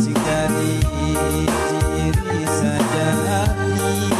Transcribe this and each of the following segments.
sing jadi ciri saja. hati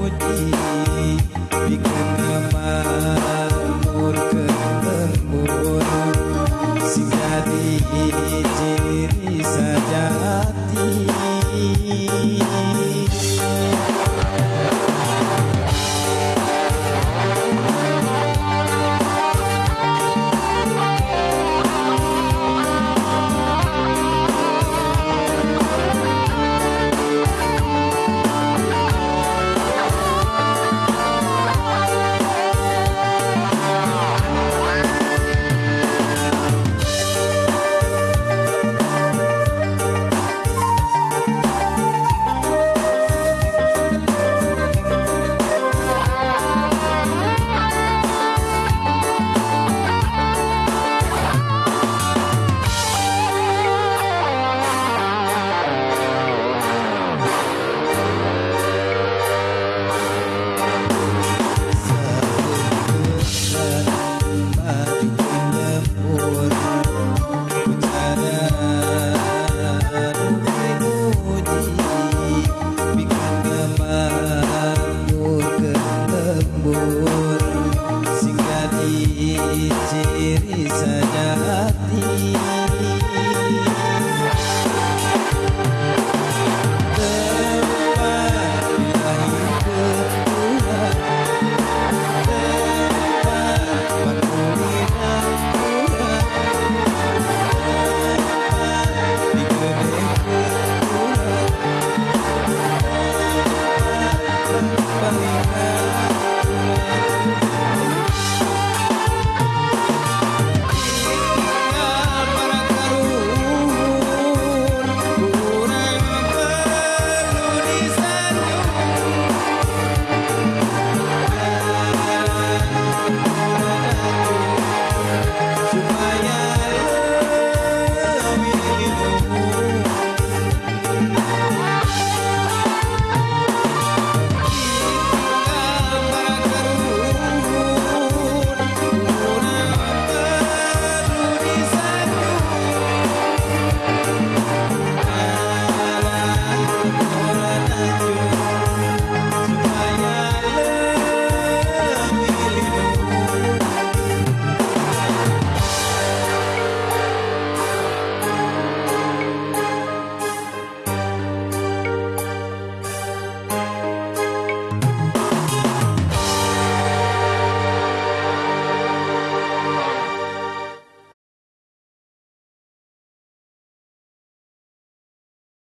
没意 people.